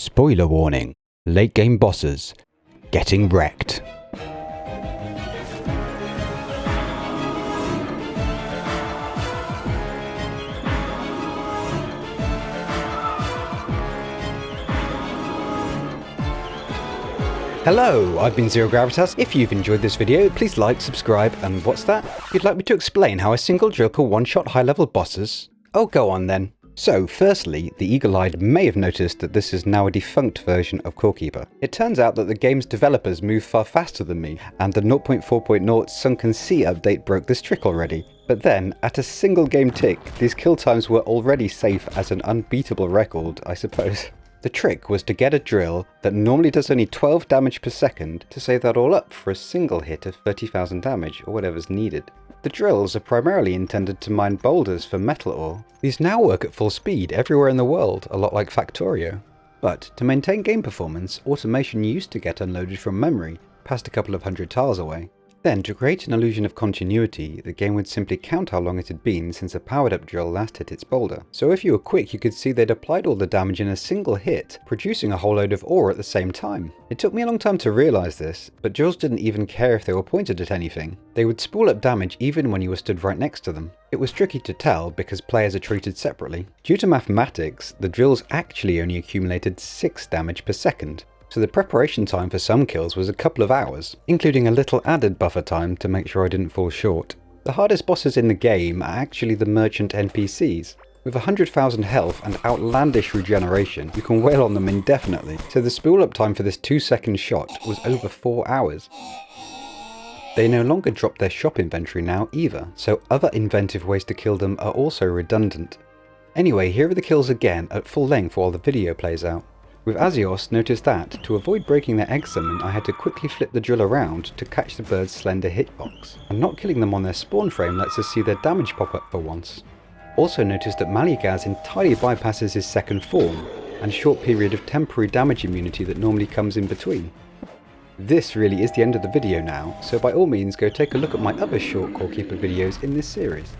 Spoiler warning. Late game bosses. Getting wrecked. Hello, I've been Zero Gravitas. If you've enjoyed this video, please like, subscribe, and what's that? You'd like me to explain how a single drill can one-shot high-level bosses? Oh, go on then. So, firstly, the eagle-eyed may have noticed that this is now a defunct version of Core Keeper. It turns out that the game's developers move far faster than me, and the 0.4.0 Sunken Sea update broke this trick already. But then, at a single game tick, these kill times were already safe as an unbeatable record, I suppose. The trick was to get a drill that normally does only 12 damage per second to save that all up for a single hit of 30,000 damage or whatever's needed. The drills are primarily intended to mine boulders for metal ore. These now work at full speed everywhere in the world, a lot like Factorio. But to maintain game performance, automation used to get unloaded from memory, past a couple of hundred tiles away. Then, to create an illusion of continuity, the game would simply count how long it had been since a powered up drill last hit its boulder. So if you were quick you could see they'd applied all the damage in a single hit, producing a whole load of ore at the same time. It took me a long time to realise this, but drills didn't even care if they were pointed at anything. They would spool up damage even when you were stood right next to them. It was tricky to tell because players are treated separately. Due to mathematics, the drills actually only accumulated 6 damage per second, so the preparation time for some kills was a couple of hours, including a little added buffer time to make sure I didn't fall short. The hardest bosses in the game are actually the merchant NPCs. With 100,000 health and outlandish regeneration, you can wail on them indefinitely, so the spool up time for this 2 second shot was over 4 hours. They no longer drop their shop inventory now either, so other inventive ways to kill them are also redundant. Anyway, here are the kills again at full length while the video plays out. With Azeos, notice that, to avoid breaking their egg summon, I had to quickly flip the drill around to catch the bird's slender hitbox, and not killing them on their spawn frame lets us see their damage pop up for once. Also notice that Malugaz entirely bypasses his second form, and short period of temporary damage immunity that normally comes in between. This really is the end of the video now, so by all means go take a look at my other short Core Keeper videos in this series.